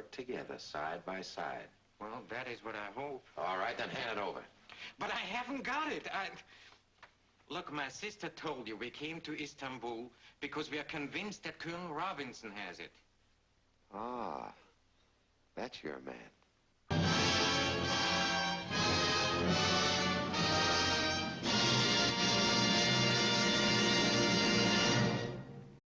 work together, side by side. Well, that is what I hope. All right, then hand it over. But I haven't got it. I... Look, my sister told you we came to Istanbul because we are convinced that Colonel Robinson has it. Ah, that's your man.